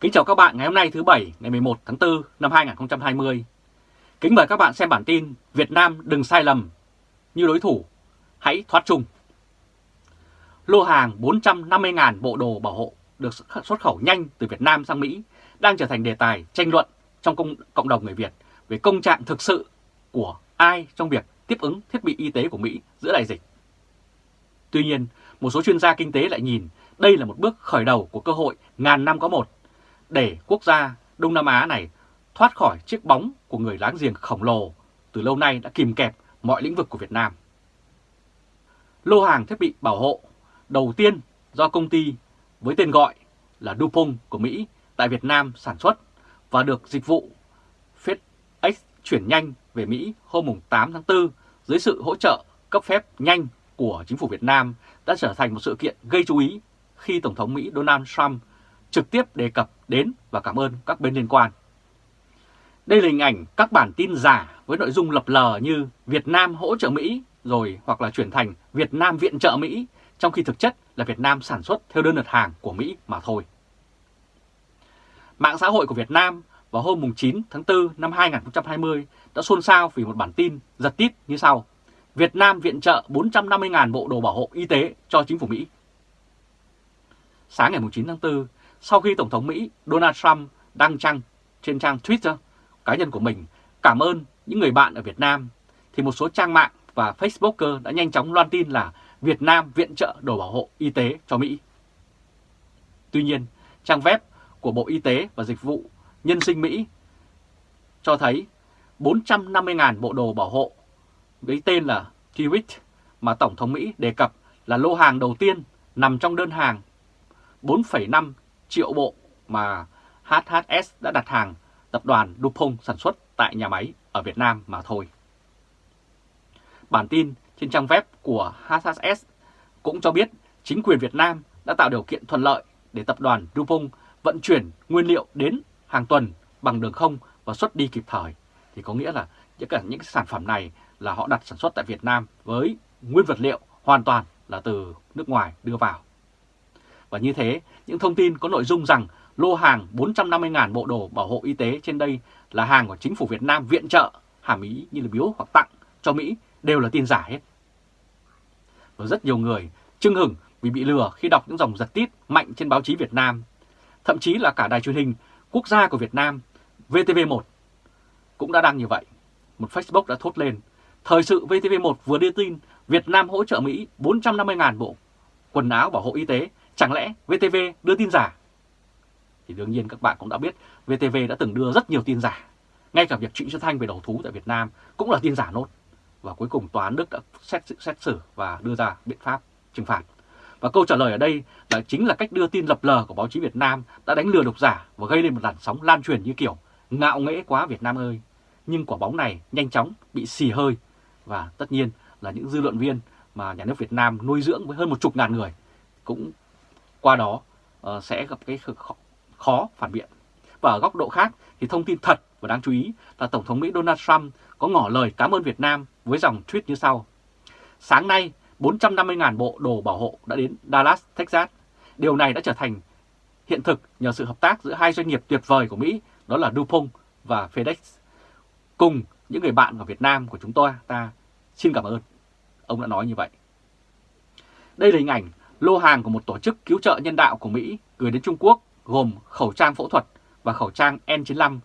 Kính chào các bạn ngày hôm nay thứ Bảy ngày 11 tháng 4 năm 2020. Kính mời các bạn xem bản tin Việt Nam đừng sai lầm như đối thủ, hãy thoát chung. Lô hàng 450.000 bộ đồ bảo hộ được xuất khẩu nhanh từ Việt Nam sang Mỹ đang trở thành đề tài tranh luận trong công, cộng đồng người Việt về công trạng thực sự của ai trong việc tiếp ứng thiết bị y tế của Mỹ giữa đại dịch. Tuy nhiên, một số chuyên gia kinh tế lại nhìn đây là một bước khởi đầu của cơ hội ngàn năm có một để quốc gia Đông Nam Á này thoát khỏi chiếc bóng của người láng giềng khổng lồ từ lâu nay đã kìm kẹp mọi lĩnh vực của Việt Nam. Lô hàng thiết bị bảo hộ đầu tiên do công ty với tên gọi là Dupont của Mỹ tại Việt Nam sản xuất và được dịch vụ FedEx chuyển nhanh về Mỹ hôm 8 tháng 4 dưới sự hỗ trợ cấp phép nhanh của chính phủ Việt Nam đã trở thành một sự kiện gây chú ý khi Tổng thống Mỹ Donald Trump trực tiếp đề cập đến và cảm ơn các bên liên quan. Đây là hình ảnh các bản tin giả với nội dung lập lờ như Việt Nam hỗ trợ Mỹ rồi hoặc là chuyển thành Việt Nam viện trợ Mỹ, trong khi thực chất là Việt Nam sản xuất theo đơn đặt hàng của Mỹ mà thôi. Mạng xã hội của Việt Nam vào hôm 9 tháng 4 năm 2020 đã xôn xao vì một bản tin giật tít như sau. Việt Nam viện trợ 450.000 bộ đồ bảo hộ y tế cho chính phủ Mỹ. Sáng ngày 9 tháng 4, sau khi Tổng thống Mỹ Donald Trump đăng trang trên trang Twitter cá nhân của mình cảm ơn những người bạn ở Việt Nam, thì một số trang mạng và Facebooker đã nhanh chóng loan tin là Việt Nam viện trợ đồ bảo hộ y tế cho Mỹ. Tuy nhiên, trang web của Bộ Y tế và Dịch vụ Nhân sinh Mỹ cho thấy 450.000 bộ đồ bảo hộ với tên là Kiwit mà Tổng thống Mỹ đề cập là lô hàng đầu tiên nằm trong đơn hàng 4,5 triệu bộ mà HHS đã đặt hàng, tập đoàn Dupont sản xuất tại nhà máy ở Việt Nam mà thôi. Bản tin trên trang web của HHS cũng cho biết chính quyền Việt Nam đã tạo điều kiện thuận lợi để tập đoàn Dupont vận chuyển nguyên liệu đến hàng tuần bằng đường không và xuất đi kịp thời. Thì có nghĩa là tất cả những sản phẩm này là họ đặt sản xuất tại Việt Nam với nguyên vật liệu hoàn toàn là từ nước ngoài đưa vào. Và như thế, những thông tin có nội dung rằng lô hàng 450.000 bộ đồ bảo hộ y tế trên đây là hàng của chính phủ Việt Nam viện trợ, hàm ý như là biếu hoặc tặng cho Mỹ đều là tin giả hết. Và rất nhiều người chưng hửng vì bị lừa khi đọc những dòng giật tít mạnh trên báo chí Việt Nam. Thậm chí là cả đài truyền hình quốc gia của Việt Nam, VTV1 cũng đã đăng như vậy. Một Facebook đã thốt lên, thời sự VTV1 vừa đưa tin Việt Nam hỗ trợ Mỹ 450.000 bộ quần áo bảo hộ y tế, chẳng lẽ VTV đưa tin giả? Thì đương nhiên các bạn cũng đã biết VTV đã từng đưa rất nhiều tin giả. Ngay cả việc Trịnh Xuân Thanh về đầu thú tại Việt Nam cũng là tin giả nốt. Và cuối cùng Tòa án Đức đã xét, xét xử và đưa ra biện pháp trừng phạt. Và câu trả lời ở đây là chính là cách đưa tin lập lờ của báo chí Việt Nam đã đánh lừa độc giả và gây lên một làn sóng lan truyền như kiểu ngạo nghễ quá Việt Nam ơi. Nhưng quả bóng này nhanh chóng bị xì hơi và tất nhiên là những dư luận viên mà nhà nước Việt Nam nuôi dưỡng với hơn một chục ngàn người cũng qua đó uh, sẽ gặp cái khó, khó phản biện. Và ở góc độ khác thì thông tin thật và đáng chú ý là Tổng thống Mỹ Donald Trump có ngỏ lời cảm ơn Việt Nam với dòng tweet như sau. Sáng nay, 450.000 bộ đồ bảo hộ đã đến Dallas, Texas. Điều này đã trở thành hiện thực nhờ sự hợp tác giữa hai doanh nghiệp tuyệt vời của Mỹ, đó là DuPont và FedEx. Cùng những người bạn ở Việt Nam của chúng tôi, ta xin cảm ơn. Ông đã nói như vậy. Đây là hình ảnh lô hàng của một tổ chức cứu trợ nhân đạo của Mỹ gửi đến Trung Quốc gồm khẩu trang phẫu thuật và khẩu trang N95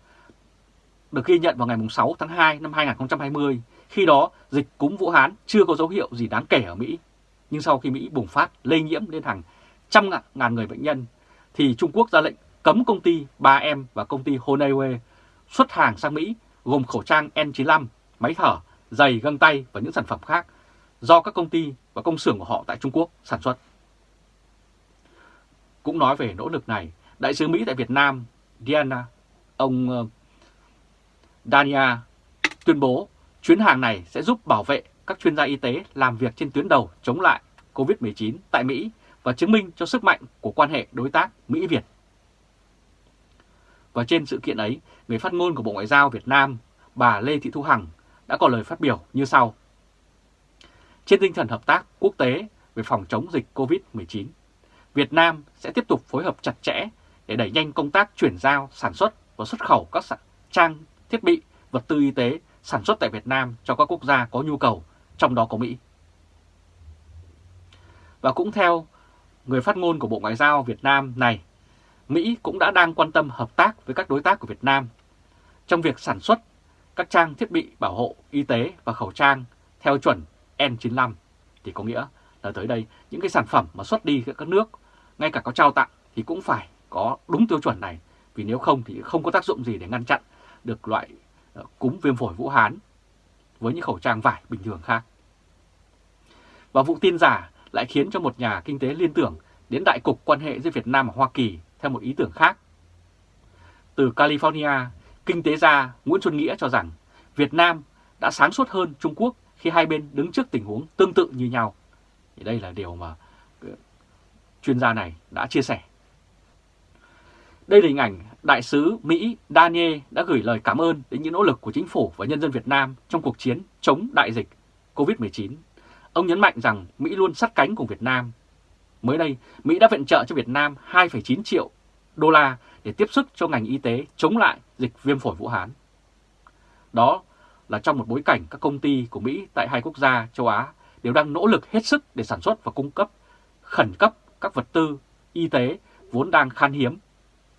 được ghi nhận vào ngày 6 tháng 2 năm 2020. Khi đó, dịch cúm Vũ Hán chưa có dấu hiệu gì đáng kể ở Mỹ. Nhưng sau khi Mỹ bùng phát lây nhiễm lên hàng trăm ngàn người bệnh nhân, thì Trung Quốc ra lệnh cấm công ty 3M và công ty Honeywell xuất hàng sang Mỹ gồm khẩu trang N95, máy thở, giày, găng tay và những sản phẩm khác do các công ty và công xưởng của họ tại Trung Quốc sản xuất. Cũng nói về nỗ lực này, Đại sứ Mỹ tại Việt Nam Diana, ông ờ, Dania tuyên bố chuyến hàng này sẽ giúp bảo vệ các chuyên gia y tế làm việc trên tuyến đầu chống lại COVID-19 tại Mỹ và chứng minh cho sức mạnh của quan hệ đối tác Mỹ-Việt. Và trên sự kiện ấy, người phát ngôn của Bộ Ngoại giao Việt Nam, bà Lê Thị Thu Hằng đã có lời phát biểu như sau. Trên tinh thần hợp tác quốc tế về phòng chống dịch COVID-19, Việt Nam sẽ tiếp tục phối hợp chặt chẽ để đẩy nhanh công tác chuyển giao, sản xuất và xuất khẩu các trang thiết bị, vật tư y tế sản xuất tại Việt Nam cho các quốc gia có nhu cầu, trong đó có Mỹ. Và cũng theo người phát ngôn của Bộ Ngoại giao Việt Nam này, Mỹ cũng đã đang quan tâm hợp tác với các đối tác của Việt Nam trong việc sản xuất các trang thiết bị bảo hộ y tế và khẩu trang theo chuẩn N95 thì có nghĩa là tới đây những cái sản phẩm mà xuất đi các nước ngay cả có trao tặng thì cũng phải có đúng tiêu chuẩn này vì nếu không thì không có tác dụng gì để ngăn chặn được loại ờ, cúm viêm phổi Vũ Hán với những khẩu trang vải bình thường khác. Và vụ tin giả lại khiến cho một nhà kinh tế liên tưởng đến đại cục quan hệ giữa Việt Nam và Hoa Kỳ theo một ý tưởng khác. Từ California, kinh tế gia Nguyễn Xuân Nghĩa cho rằng Việt Nam đã sáng suốt hơn Trung Quốc khi hai bên đứng trước tình huống tương tự như nhau. Thì đây là điều mà chuyên gia này đã chia sẻ. Đây là hình ảnh Đại sứ Mỹ Daniel đã gửi lời cảm ơn đến những nỗ lực của chính phủ và nhân dân Việt Nam trong cuộc chiến chống đại dịch COVID-19. Ông nhấn mạnh rằng Mỹ luôn sát cánh cùng Việt Nam. Mới đây, Mỹ đã viện trợ cho Việt Nam 2,9 triệu đô la để tiếp sức cho ngành y tế chống lại dịch viêm phổi Vũ Hán. Đó là trong một bối cảnh các công ty của Mỹ tại hai quốc gia châu Á đều đang nỗ lực hết sức để sản xuất và cung cấp khẩn cấp các vật tư y tế vốn đang khan hiếm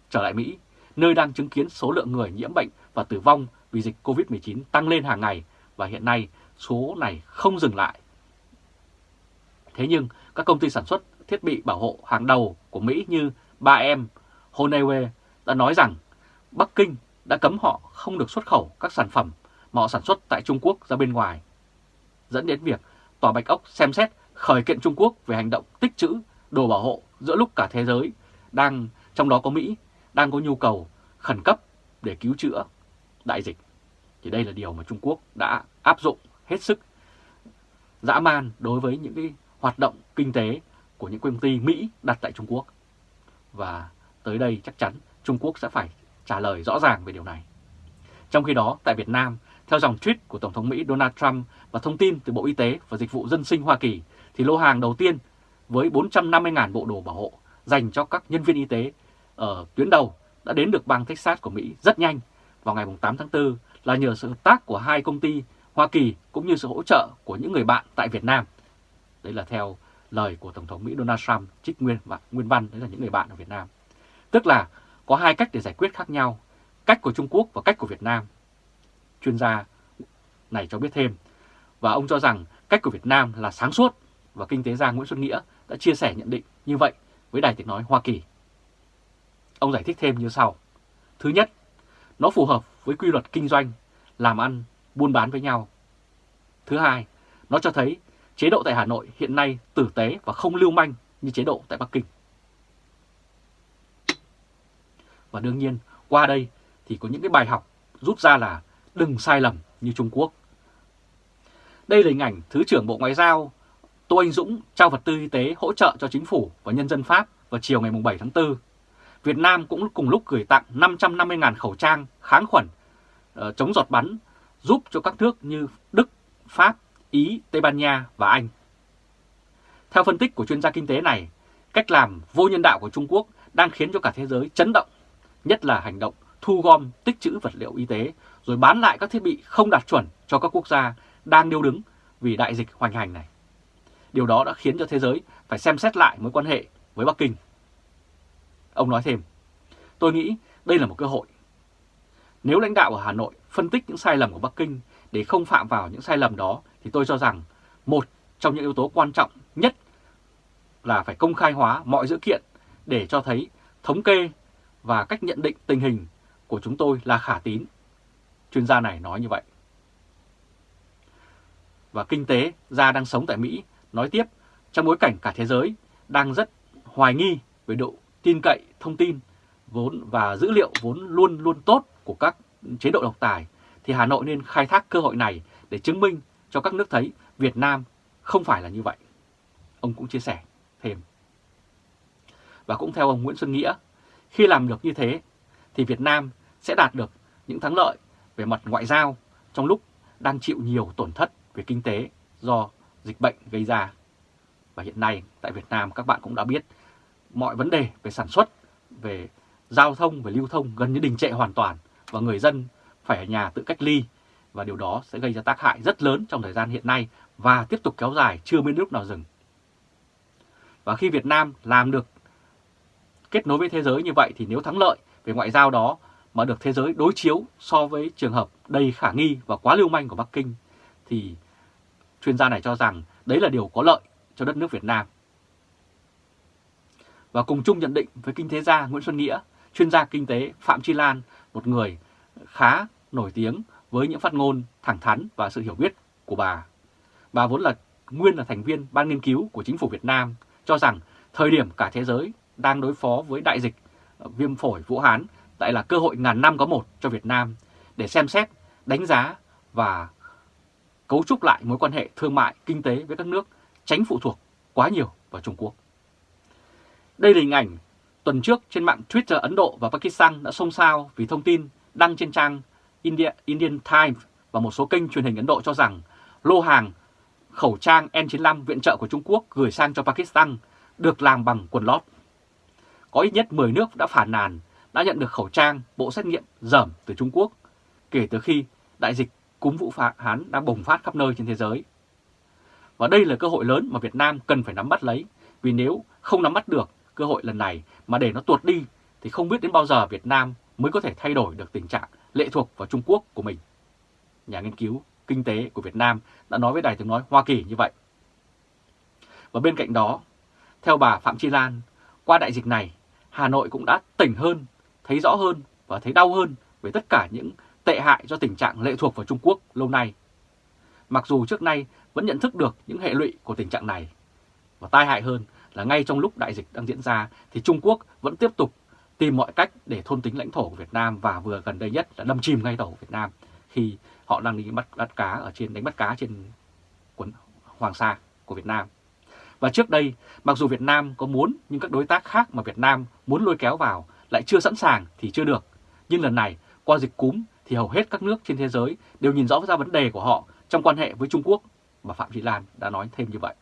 trở lại Mỹ, nơi đang chứng kiến số lượng người nhiễm bệnh và tử vong vì dịch COVID-19 tăng lên hàng ngày và hiện nay số này không dừng lại. Thế nhưng các công ty sản xuất thiết bị bảo hộ hàng đầu của Mỹ như 3M, Honeywell đã nói rằng Bắc Kinh đã cấm họ không được xuất khẩu các sản phẩm mà họ sản xuất tại Trung Quốc ra bên ngoài, dẫn đến việc Tòa Bạch Ốc xem xét khởi kiện Trung Quốc về hành động tích trữ đồ bảo hộ giữa lúc cả thế giới đang, trong đó có Mỹ, đang có nhu cầu khẩn cấp để cứu chữa đại dịch. Thì đây là điều mà Trung Quốc đã áp dụng hết sức dã man đối với những cái hoạt động kinh tế của những công ty Mỹ đặt tại Trung Quốc. Và tới đây chắc chắn Trung Quốc sẽ phải trả lời rõ ràng về điều này. Trong khi đó, tại Việt Nam, theo dòng tweet của Tổng thống Mỹ Donald Trump và thông tin từ Bộ Y tế và Dịch vụ Dân sinh Hoa Kỳ, thì lô hàng đầu tiên với 450.000 bộ đồ bảo hộ dành cho các nhân viên y tế ở tuyến đầu đã đến được bang Texas của Mỹ rất nhanh vào ngày 8 tháng 4 là nhờ sự hợp tác của hai công ty Hoa Kỳ cũng như sự hỗ trợ của những người bạn tại Việt Nam. Đấy là theo lời của Tổng thống Mỹ Donald Trump trích nguyên và nguyên văn, đấy là những người bạn ở Việt Nam. Tức là có hai cách để giải quyết khác nhau, cách của Trung Quốc và cách của Việt Nam. Chuyên gia này cho biết thêm, và ông cho rằng cách của Việt Nam là sáng suốt và kinh tế gia Nguyễn Xuân Nghĩa đã chia sẻ nhận định như vậy với Đài tiếng nói Hoa Kỳ. Ông giải thích thêm như sau. Thứ nhất, nó phù hợp với quy luật kinh doanh, làm ăn, buôn bán với nhau. Thứ hai, nó cho thấy chế độ tại Hà Nội hiện nay tử tế và không lưu manh như chế độ tại Bắc Kinh. Và đương nhiên, qua đây thì có những cái bài học rút ra là đừng sai lầm như Trung Quốc. Đây là hình ảnh Thứ trưởng Bộ Ngoại giao Tô Anh Dũng trao vật tư y tế hỗ trợ cho chính phủ và nhân dân Pháp vào chiều ngày 7 tháng 4. Việt Nam cũng cùng lúc gửi tặng 550.000 khẩu trang kháng khuẩn uh, chống giọt bắn giúp cho các nước như Đức, Pháp, Ý, Tây Ban Nha và Anh. Theo phân tích của chuyên gia kinh tế này, cách làm vô nhân đạo của Trung Quốc đang khiến cho cả thế giới chấn động, nhất là hành động thu gom tích trữ vật liệu y tế rồi bán lại các thiết bị không đạt chuẩn cho các quốc gia đang điêu đứng vì đại dịch hoành hành này. Điều đó đã khiến cho thế giới phải xem xét lại mối quan hệ với Bắc Kinh. Ông nói thêm, tôi nghĩ đây là một cơ hội. Nếu lãnh đạo ở Hà Nội phân tích những sai lầm của Bắc Kinh để không phạm vào những sai lầm đó thì tôi cho rằng một trong những yếu tố quan trọng nhất là phải công khai hóa mọi dữ kiện để cho thấy thống kê và cách nhận định tình hình của chúng tôi là khả tín. Chuyên gia này nói như vậy. Và kinh tế gia đang sống tại Mỹ nói tiếp trong bối cảnh cả thế giới đang rất hoài nghi về độ tin cậy thông tin vốn và dữ liệu vốn luôn luôn tốt của các chế độ độc tài thì Hà Nội nên khai thác cơ hội này để chứng minh cho các nước thấy Việt Nam không phải là như vậy. Ông cũng chia sẻ thêm. Và cũng theo ông Nguyễn Xuân Nghĩa, khi làm được như thế thì Việt Nam sẽ đạt được những thắng lợi về mặt ngoại giao trong lúc đang chịu nhiều tổn thất về kinh tế do dịch bệnh gây ra. Và hiện nay tại Việt Nam các bạn cũng đã biết mọi vấn đề về sản xuất, về giao thông về lưu thông gần như đình trệ hoàn toàn và người dân phải ở nhà tự cách ly và điều đó sẽ gây ra tác hại rất lớn trong thời gian hiện nay và tiếp tục kéo dài chưa biết lúc nào dừng. Và khi Việt Nam làm được kết nối với thế giới như vậy thì nếu thắng lợi về ngoại giao đó mà được thế giới đối chiếu so với trường hợp đầy khả nghi và quá lưu manh của Bắc Kinh thì chuyên gia này cho rằng đấy là điều có lợi cho đất nước Việt Nam. Và cùng chung nhận định với kinh tế gia Nguyễn Xuân Nghĩa, chuyên gia kinh tế Phạm Chi Lan, một người khá nổi tiếng với những phát ngôn thẳng thắn và sự hiểu biết của bà. Bà vốn là nguyên là thành viên ban nghiên cứu của chính phủ Việt Nam, cho rằng thời điểm cả thế giới đang đối phó với đại dịch viêm phổi Vũ Hán lại là cơ hội ngàn năm có một cho Việt Nam để xem xét, đánh giá và cấu trúc lại mối quan hệ thương mại, kinh tế với các nước, tránh phụ thuộc quá nhiều vào Trung Quốc. Đây là hình ảnh tuần trước trên mạng Twitter Ấn Độ và Pakistan đã xôn xao vì thông tin đăng trên trang India, Indian Times và một số kênh truyền hình Ấn Độ cho rằng lô hàng khẩu trang N95 viện trợ của Trung Quốc gửi sang cho Pakistan được làm bằng quần lót. Có ít nhất 10 nước đã phản nàn đã nhận được khẩu trang, bộ xét nghiệm dởm từ Trung Quốc kể từ khi đại dịch cúm Vũ Hán đang bùng phát khắp nơi trên thế giới. Và đây là cơ hội lớn mà Việt Nam cần phải nắm bắt lấy, vì nếu không nắm bắt được cơ hội lần này mà để nó tuột đi thì không biết đến bao giờ Việt Nam mới có thể thay đổi được tình trạng lệ thuộc vào Trung Quốc của mình. Nhà nghiên cứu kinh tế của Việt Nam đã nói với Đài tiếng nói Hoa Kỳ như vậy. Và bên cạnh đó, theo bà Phạm Chi Lan, qua đại dịch này, Hà Nội cũng đã tỉnh hơn, thấy rõ hơn và thấy đau hơn về tất cả những tệ hại do tình trạng lệ thuộc vào Trung Quốc lâu nay. Mặc dù trước nay vẫn nhận thức được những hệ lụy của tình trạng này. Và tai hại hơn là ngay trong lúc đại dịch đang diễn ra thì Trung Quốc vẫn tiếp tục tìm mọi cách để thôn tính lãnh thổ của Việt Nam và vừa gần đây nhất là đâm chìm ngay tàu của Việt Nam khi họ đang đi bắt bắt cá ở trên đánh bắt cá trên quần Hoàng Sa của Việt Nam. Và trước đây, mặc dù Việt Nam có muốn nhưng các đối tác khác mà Việt Nam muốn lôi kéo vào lại chưa sẵn sàng thì chưa được. Nhưng lần này, qua dịch cúm thì hầu hết các nước trên thế giới đều nhìn rõ ra vấn đề của họ trong quan hệ với Trung Quốc, và Phạm Thị Lan đã nói thêm như vậy.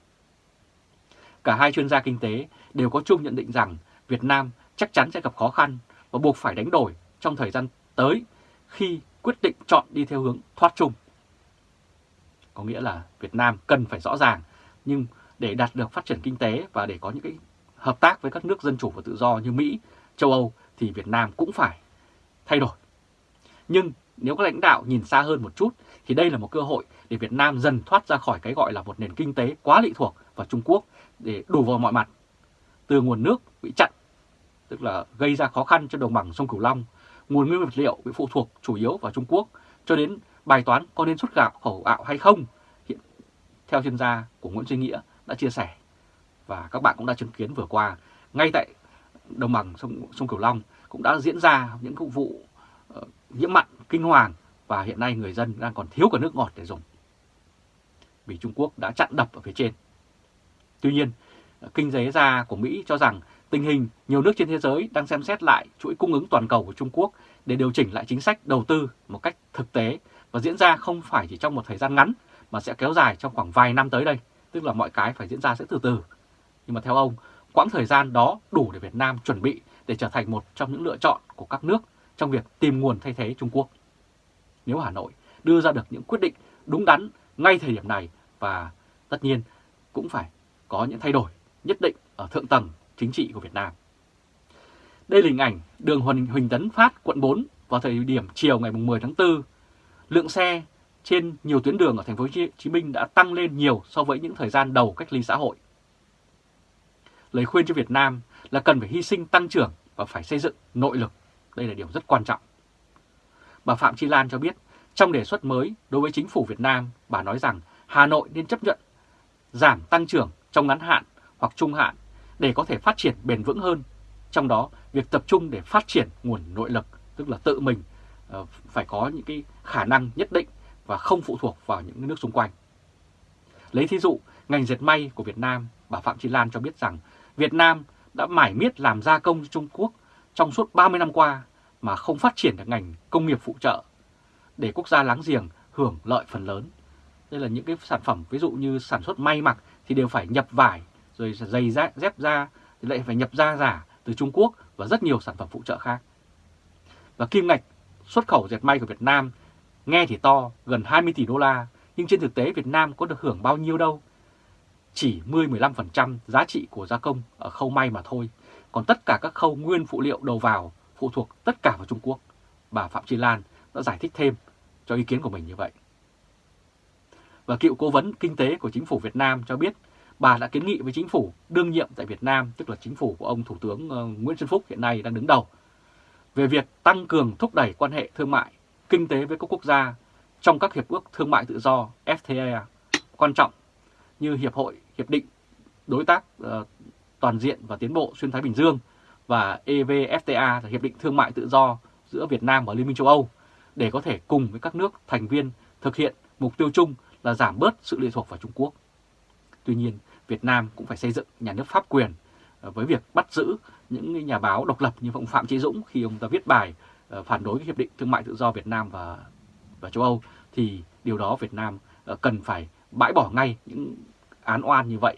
Cả hai chuyên gia kinh tế đều có chung nhận định rằng Việt Nam chắc chắn sẽ gặp khó khăn và buộc phải đánh đổi trong thời gian tới khi quyết định chọn đi theo hướng thoát chung. Có nghĩa là Việt Nam cần phải rõ ràng, nhưng để đạt được phát triển kinh tế và để có những cái hợp tác với các nước dân chủ và tự do như Mỹ, châu Âu thì Việt Nam cũng phải thay đổi. Nhưng nếu các lãnh đạo nhìn xa hơn một chút thì đây là một cơ hội để Việt Nam dần thoát ra khỏi cái gọi là một nền kinh tế quá lệ thuộc vào Trung Quốc để đủ vào mọi mặt. Từ nguồn nước bị chặn, tức là gây ra khó khăn cho đồng bằng sông Cửu Long, nguồn nguyên vật liệu bị phụ thuộc chủ yếu vào Trung Quốc, cho đến bài toán có nên xuất gạo khẩu gạo hay không, hiện theo chuyên gia của Nguyễn Duy Nghĩa đã chia sẻ. Và các bạn cũng đã chứng kiến vừa qua, ngay tại đồng bằng sông, sông Cửu Long cũng đã diễn ra những vụ Ờ, nhiễm mặn kinh hoàng và hiện nay người dân đang còn thiếu cả nước ngọt để dùng. Vì Trung Quốc đã chặn đập ở phía trên. Tuy nhiên, ờ, kinh tế gia của Mỹ cho rằng tình hình nhiều nước trên thế giới đang xem xét lại chuỗi cung ứng toàn cầu của Trung Quốc để điều chỉnh lại chính sách đầu tư một cách thực tế và diễn ra không phải chỉ trong một thời gian ngắn mà sẽ kéo dài trong khoảng vài năm tới đây, tức là mọi cái phải diễn ra sẽ từ từ. Nhưng mà theo ông, quãng thời gian đó đủ để Việt Nam chuẩn bị để trở thành một trong những lựa chọn của các nước trong việc tìm nguồn thay thế Trung Quốc. Nếu Hà Nội đưa ra được những quyết định đúng đắn ngay thời điểm này và tất nhiên cũng phải có những thay đổi nhất định ở thượng tầng chính trị của Việt Nam. Đây là hình ảnh đường Huỳnh, Huỳnh Tấn Phát, quận 4 vào thời điểm chiều ngày 10 tháng 4. Lượng xe trên nhiều tuyến đường ở thành phố Hồ Chí Minh đã tăng lên nhiều so với những thời gian đầu cách ly xã hội. Lời khuyên cho Việt Nam là cần phải hy sinh tăng trưởng và phải xây dựng nội lực. Đây là điều rất quan trọng. Bà Phạm Chi Lan cho biết, trong đề xuất mới đối với chính phủ Việt Nam, bà nói rằng Hà Nội nên chấp nhận giảm tăng trưởng trong ngắn hạn hoặc trung hạn để có thể phát triển bền vững hơn. Trong đó, việc tập trung để phát triển nguồn nội lực, tức là tự mình ờ, phải có những cái khả năng nhất định và không phụ thuộc vào những nước xung quanh. Lấy thí dụ, ngành dệt may của Việt Nam, bà Phạm Chi Lan cho biết rằng Việt Nam đã mải miết làm gia công cho Trung Quốc trong suốt 30 năm qua mà không phát triển được ngành công nghiệp phụ trợ để quốc gia láng giềng hưởng lợi phần lớn. Đây là những cái sản phẩm ví dụ như sản xuất may mặc thì đều phải nhập vải rồi giày da, dép da thì lại phải nhập da giả từ Trung Quốc và rất nhiều sản phẩm phụ trợ khác. Và kim ngạch xuất khẩu dệt may của Việt Nam nghe thì to, gần 20 tỷ đô la, nhưng trên thực tế Việt Nam có được hưởng bao nhiêu đâu. Chỉ 10-15% giá trị của gia công ở khâu may mà thôi, còn tất cả các khâu nguyên phụ liệu đầu vào phụ thuộc tất cả vào Trung Quốc. Bà Phạm Chi Lan đã giải thích thêm cho ý kiến của mình như vậy. Và cựu cố vấn kinh tế của chính phủ Việt Nam cho biết bà đã kiến nghị với chính phủ đương nhiệm tại Việt Nam, tức là chính phủ của ông Thủ tướng ờ, Nguyễn Xuân Phúc hiện nay đang đứng đầu, về việc tăng cường thúc đẩy quan hệ thương mại, kinh tế với các quốc gia trong các hiệp ước thương mại tự do FTA quan trọng như Hiệp hội Hiệp định Đối tác ờ, Toàn diện và Tiến bộ Xuyên Thái Bình Dương và EVFTA là Hiệp định Thương mại Tự do giữa Việt Nam và Liên minh châu Âu để có thể cùng với các nước thành viên thực hiện mục tiêu chung là giảm bớt sự lệ thuộc vào Trung Quốc. Tuy nhiên, Việt Nam cũng phải xây dựng nhà nước pháp quyền ờ, với việc bắt giữ những nhà báo độc lập như ông Phạm Chí Dũng khi ông ta viết bài ờ, phản đối cái hiệp định thương mại tự do Việt Nam và và châu Âu thì điều đó Việt Nam ờ, cần phải bãi bỏ ngay những án oan như vậy.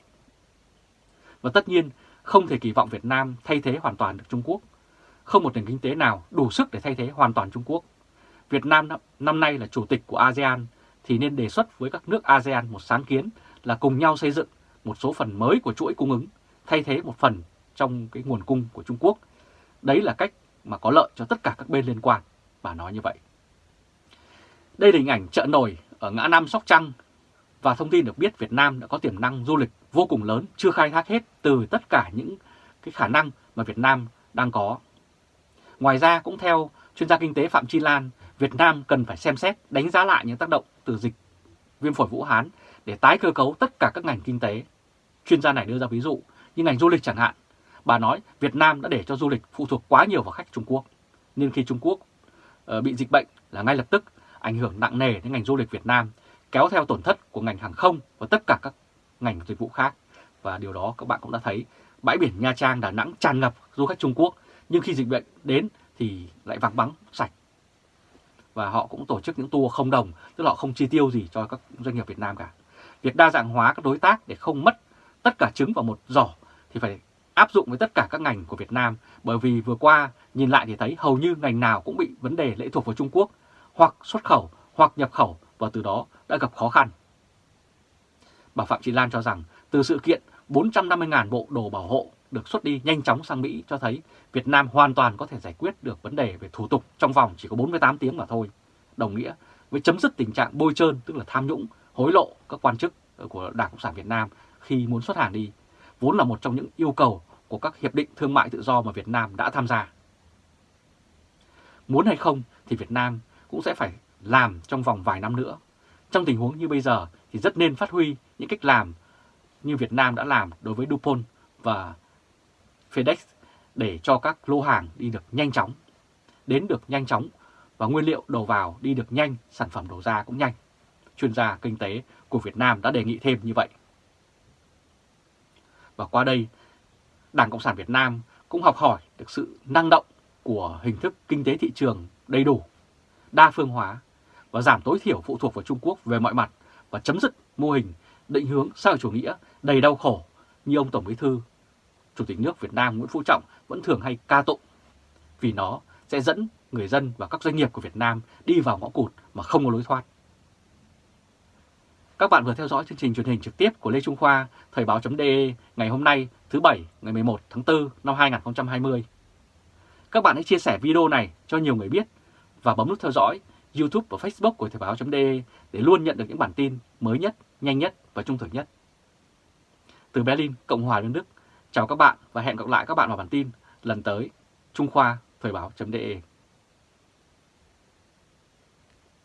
Và tất nhiên không thể kỳ vọng Việt Nam thay thế hoàn toàn được Trung Quốc. Không một nền kinh tế nào đủ sức để thay thế hoàn toàn Trung Quốc. Việt Nam năm nay là chủ tịch của ASEAN thì nên đề xuất với các nước ASEAN một sáng kiến là cùng nhau xây dựng một số phần mới của chuỗi cung ứng, thay thế một phần trong cái nguồn cung của Trung Quốc. Đấy là cách mà có lợi cho tất cả các bên liên quan, bà nói như vậy. Đây là hình ảnh chợ nổi ở ngã Năm Sóc Trăng và thông tin được biết Việt Nam đã có tiềm năng du lịch vô cùng lớn, chưa khai thác hết từ tất cả những cái khả năng mà Việt Nam đang có. Ngoài ra cũng theo chuyên gia kinh tế Phạm Chi Lan, Việt Nam cần phải xem xét đánh giá lại những tác động từ dịch viêm phổi Vũ Hán để tái cơ cấu tất cả các ngành kinh tế. Chuyên gia này đưa ra ví dụ như ngành du lịch chẳng hạn. Bà nói Việt Nam đã để cho du lịch phụ thuộc quá nhiều vào khách Trung Quốc. Nên khi Trung Quốc ờ, bị dịch bệnh là ngay lập tức ảnh hưởng nặng nề đến ngành du lịch Việt Nam, kéo theo tổn thất của ngành hàng không và tất cả các ngành dịch vụ khác. Và điều đó các bạn cũng đã thấy, bãi biển Nha Trang, Đà Nẵng tràn ngập du khách Trung Quốc, nhưng khi dịch bệnh đến thì lại vắng bóng sạch và họ cũng tổ chức những tour không đồng, tức là họ không chi tiêu gì cho các doanh nghiệp Việt Nam cả. Việc đa dạng hóa các đối tác để không mất tất cả trứng vào một giỏ thì phải áp dụng với tất cả các ngành của Việt Nam bởi vì vừa qua nhìn lại thì thấy hầu như ngành nào cũng bị vấn đề lệ thuộc vào Trung Quốc hoặc xuất khẩu hoặc nhập khẩu và từ đó đã gặp khó khăn. Bà Phạm Thị Lan cho rằng từ sự kiện 450.000 bộ đồ bảo hộ được xuất đi nhanh chóng sang Mỹ cho thấy Việt Nam hoàn toàn có thể giải quyết được vấn đề về thủ tục trong vòng chỉ có 48 tiếng mà thôi. Đồng nghĩa với chấm dứt tình trạng bôi trơn tức là tham nhũng, hối lộ các quan chức của Đảng Cộng sản Việt Nam khi muốn xuất hàng đi, vốn là một trong những yêu cầu của các hiệp định thương mại tự do mà Việt Nam đã tham gia. Muốn hay không thì Việt Nam cũng sẽ phải làm trong vòng vài năm nữa. Trong tình huống như bây giờ thì rất nên phát huy những cách làm như Việt Nam đã làm đối với DuPont và FedEx để cho các lô hàng đi được nhanh chóng, đến được nhanh chóng và nguyên liệu đầu vào đi được nhanh, sản phẩm đầu ra cũng nhanh. Chuyên gia kinh tế của Việt Nam đã đề nghị thêm như vậy. Và qua đây, Đảng Cộng sản Việt Nam cũng học hỏi được sự năng động của hình thức kinh tế thị trường đầy đủ, đa phương hóa và giảm tối thiểu phụ thuộc vào Trung Quốc về mọi mặt và chấm dứt mô hình định hướng xã hội chủ nghĩa đầy đau khổ như ông Tổng Bí thư Chủ tịch nước Việt Nam Nguyễn Phú Trọng vẫn thường hay ca tụng vì nó sẽ dẫn người dân và các doanh nghiệp của Việt Nam đi vào ngõ cụt mà không có lối thoát. Các bạn vừa theo dõi chương trình truyền hình trực tiếp của Lê Trung Khoa, Thời báo.de ngày hôm nay thứ Bảy ngày 11 tháng 4 năm 2020. Các bạn hãy chia sẻ video này cho nhiều người biết và bấm nút theo dõi YouTube và Facebook của Thời báo.de để luôn nhận được những bản tin mới nhất, nhanh nhất và trung thực nhất. Từ Berlin, Cộng hòa Liên Đức, chào các bạn và hẹn gặp lại các bạn vào bản tin lần tới. Trung Khoa Thời báo.de